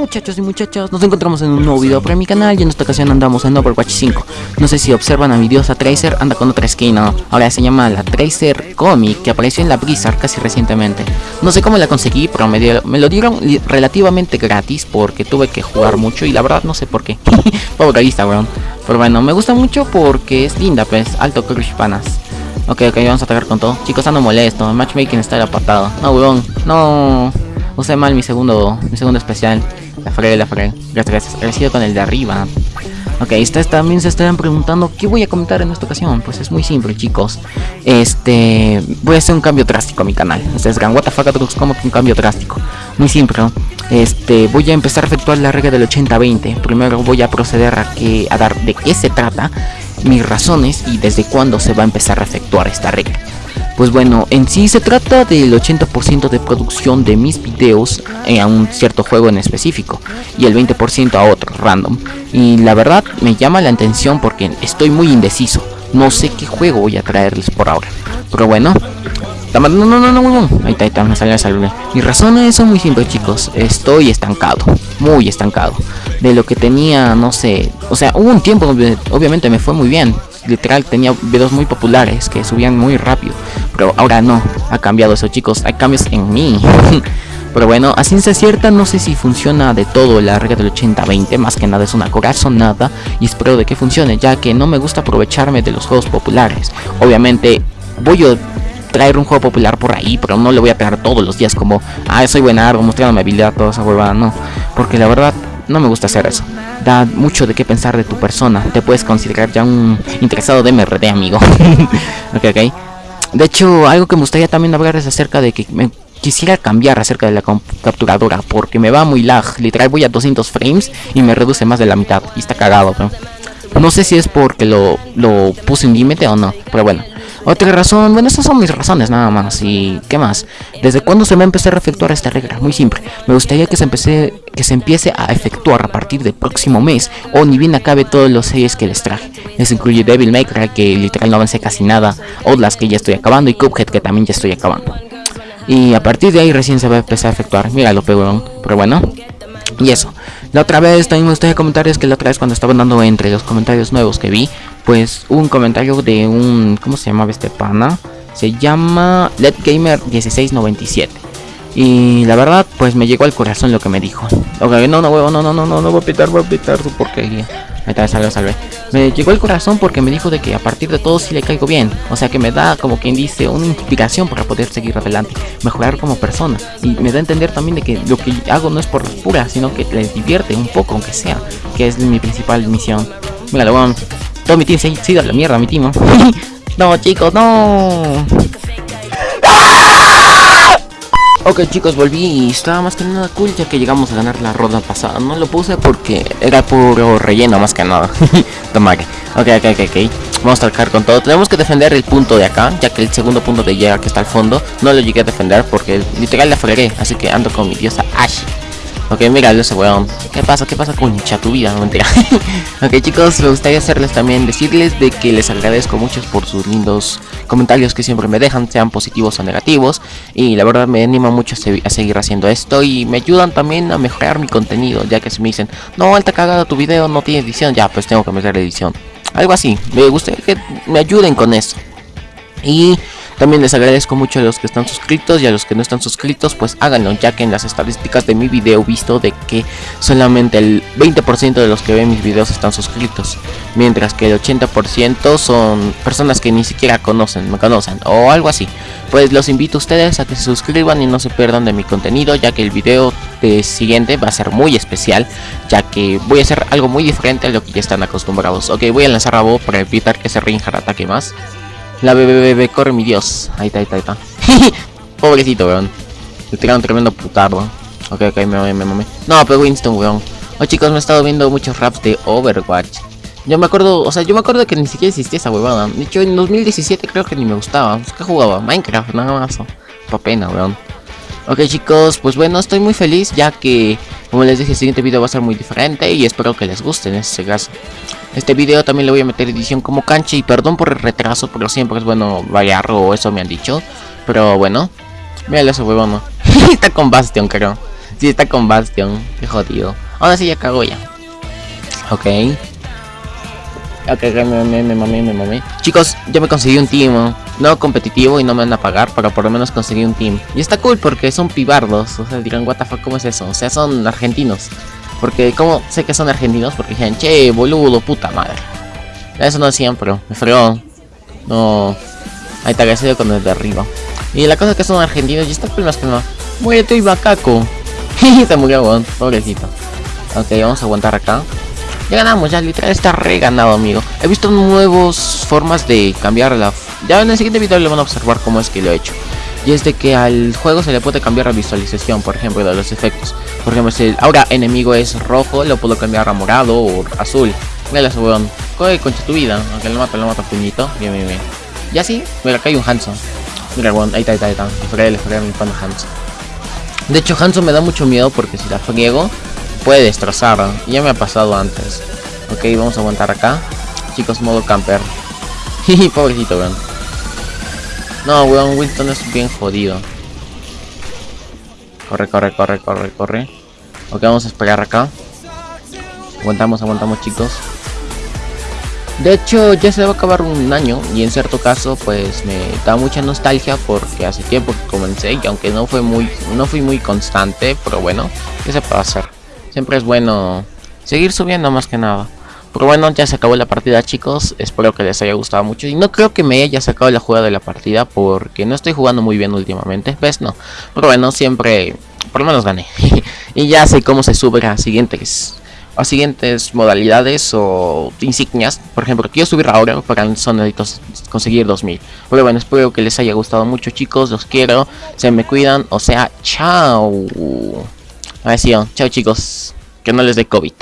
muchachos y muchachas, nos encontramos en un nuevo video para mi canal y en esta ocasión andamos en Overwatch 5 No sé si observan a mi diosa Tracer, anda con otra skin, ¿no? Ahora se llama la Tracer Comic, que apareció en la Blizzard casi recientemente. No sé cómo la conseguí, pero me, me lo dieron relativamente gratis porque tuve que jugar mucho y la verdad no sé por qué. Pobre weón. Pero bueno, me gusta mucho porque es linda, pues, alto crush panas. Ok, ok, vamos a atacar con todo. Chicos, ando molesto, matchmaking está patada No, weón, no. Usé mal mi segundo, mi segundo especial. La fregué, la fregué. Gracias, gracias. sido con el de arriba. Ok, ustedes también se estarán preguntando qué voy a comentar en esta ocasión. Pues es muy simple, chicos. Este, voy a hacer un cambio drástico a mi canal. Ustedes dirán, what the fuck, como que un cambio drástico. Muy simple, Este, voy a empezar a efectuar la regla del 80-20. Primero voy a proceder a, que, a dar de qué se trata, mis razones y desde cuándo se va a empezar a efectuar esta regla. Pues bueno, en sí se trata del 80% de producción de mis videos a un cierto juego en específico y el 20% a otro, random. Y la verdad me llama la atención porque estoy muy indeciso. No sé qué juego voy a traerles por ahora. Pero bueno, no, no, no, no, no, ahí está, ahí está, me salió, me Mi razón es muy simple, chicos. Estoy estancado, muy estancado. De lo que tenía, no sé, o sea, hubo un tiempo donde obviamente me fue muy bien literal tenía videos muy populares que subían muy rápido. Pero ahora no, ha cambiado eso chicos, hay cambios en mí. Pero bueno, a ciencia cierta no sé si funciona de todo la regla del 80-20, más que nada es una corazonada y espero de que funcione, ya que no me gusta aprovecharme de los juegos populares. Obviamente voy a traer un juego popular por ahí, pero no le voy a pegar todos los días como, ah, soy buenardo, mostrando mi habilidad, toda esa huevada, no. Porque la verdad, no me gusta hacer eso. Da mucho de qué pensar de tu persona. Te puedes considerar ya un interesado de MRD, amigo. ok, ok. De hecho, algo que me gustaría también hablar es acerca de que me quisiera cambiar acerca de la capturadora. Porque me va muy lag. Literal voy a 200 frames y me reduce más de la mitad. Y está cagado, pero... No sé si es porque lo, lo puse en límite o no. Pero bueno. Otra razón, bueno, esas son mis razones nada más. ¿Y qué más? ¿Desde cuándo se va a empezar a efectuar esta regla? Muy simple. Me gustaría que se, empiece, que se empiece a efectuar a partir del próximo mes o ni bien acabe todos los series que les traje. Eso incluye Devil May Cry, que literal no avancé casi nada, Outlast, que ya estoy acabando, y Cuphead, que también ya estoy acabando. Y a partir de ahí recién se va a empezar a efectuar. Mira lo pegón. Pero bueno. Y eso. La otra vez también me gustaría comentar es que la otra vez cuando estaba dando entre los comentarios nuevos que vi, pues un comentario de un... ¿Cómo se llamaba este pana? Se llama Gamer 1697 Y la verdad, pues me llegó al corazón lo que me dijo. Ok, no, no, huevo, no, no, no, no, no voy a pitar, voy a pitar tu porquería. Ahí está, salve, salve. Me llegó al corazón porque me dijo de que a partir de todo sí le caigo bien. O sea que me da, como quien dice, una inspiración para poder seguir adelante, mejorar como persona. Y me da a entender también de que lo que hago no es por pura, sino que les divierte un poco, aunque sea. Que es mi principal misión. Mira, lo vamos todo mi team se ha ido a la mierda, mi team. no, chicos, no. Ok chicos, volví y estaba más que nada cool ya que llegamos a ganar la ronda pasada. No lo puse porque era puro relleno más que nada. Toma Ok, ok, ok, ok. Vamos a atacar con todo. Tenemos que defender el punto de acá, ya que el segundo punto de llega que está al fondo no lo llegué a defender porque literal la fregué. Así que ando con mi diosa Ash. Ok, mira ese weón. ¿Qué pasa? ¿Qué pasa con tu vida? No mentira. ok, chicos, me gustaría hacerles también decirles de que les agradezco mucho por sus lindos comentarios que siempre me dejan, sean positivos o negativos. Y la verdad me anima mucho a, seguir haciendo esto y me ayudan también a mejorar mi contenido, ya que si me dicen, no, alta cagada tu video, no tiene edición, ya, pues tengo que meter edición. Algo así, me gustaría que me ayuden con eso. Y también les agradezco mucho a los que están suscritos y a los que no están suscritos, pues háganlo, ya que en las estadísticas de mi video he visto de que solamente el 20% de los que ven mis videos están suscritos, mientras que el 80% son personas que ni siquiera conocen, me conocen o algo así. Pues los invito a ustedes a que se suscriban y no se pierdan de mi contenido, ya que el video de siguiente va a ser muy especial, ya que voy a hacer algo muy diferente a lo que ya están acostumbrados. Ok, voy a lanzar a Bo para evitar que ese Rinjar ataque más. La bebé, corre mi dios. Ahí está, ahí está, ahí está. Pobrecito, weón. Le tiraron tremendo putardo. Ok, ok, me mamé, me. No, pero Winston, weón. Oh, chicos, me he estado viendo muchos raps de Overwatch. Yo me acuerdo, o sea, yo me acuerdo que ni siquiera existía esa huevada. De hecho, en 2017 creo que ni me gustaba. ¿Qué jugaba? Minecraft, nada más. Pa' pena, weón. Ok, chicos, pues bueno, estoy muy feliz ya que, como les dije, el siguiente video va a ser muy diferente y espero que les guste en este caso. Este video también le voy a meter edición como cancha y perdón por el retraso, pero siempre es bueno variar o eso me han dicho. Pero bueno, mira ese huevón, está con Bastion creo. sí, está con Bastion. Qué jodido. Ahora sí ya cago ya. Ok. Ok, me me me mamé, me mamé. Chicos, ya me conseguí un team. No competitivo y no me van a pagar, pero por lo menos conseguí un team. Y está cool porque son pibardos. O sea, dirán, what the fuck, ¿cómo es eso? O sea, son argentinos. Porque, ¿cómo sé que son argentinos? Porque dijeron, che, boludo, puta madre. Eso no decían, pero me fregó. No. Ahí está, que con el de arriba. Y la cosa es que son argentinos y está que no. Muérete y macaco. se murió, weón. Pobrecito. Ok, vamos a aguantar acá. Ya ganamos, ya literal está re ganado, amigo. He visto nuevas formas de cambiar la... Ya en el siguiente video le van a observar cómo es que lo he hecho. Y es de que al juego se le puede cambiar la visualización, por ejemplo, de los efectos. Por ejemplo, si ahora enemigo es rojo, lo puedo cambiar a morado o azul. Mira weón. Coge concha tu vida. Aunque lo mata, lo mata puñito. Bien, bien, bien. Y así, mira, acá hay un Hanson. Mira, weón, ahí está, ahí está, ahí está. Le fregué, le fregué a mi pana Hanson. De hecho, Hanson me da mucho miedo porque si la friego, puede destrozar. Ya me ha pasado antes. Ok, vamos a aguantar acá. Chicos, modo camper. Pobrecito, weón. No, weón, Winston es bien jodido. Corre, corre, corre, corre, corre. Ok, vamos a esperar acá. Aguantamos, aguantamos, chicos. De hecho, ya se va a acabar un año y en cierto caso, pues me da mucha nostalgia porque hace tiempo que comencé y aunque no fue muy, no fui muy constante, pero bueno, ¿qué se puede hacer? Siempre es bueno seguir subiendo más que nada. Pero bueno, ya se acabó la partida chicos, espero que les haya gustado mucho y no creo que me haya sacado la jugada de la partida porque no estoy jugando muy bien últimamente, ¿ves? No, pero bueno, siempre, por lo menos gané y ya sé cómo se sube a siguientes a siguientes modalidades o insignias. Por ejemplo, quiero subir ahora para son conseguir 2000. Pero bueno, espero que les haya gustado mucho chicos, los quiero, se me cuidan, o sea, chao. A ver, chao chicos, que no les dé COVID.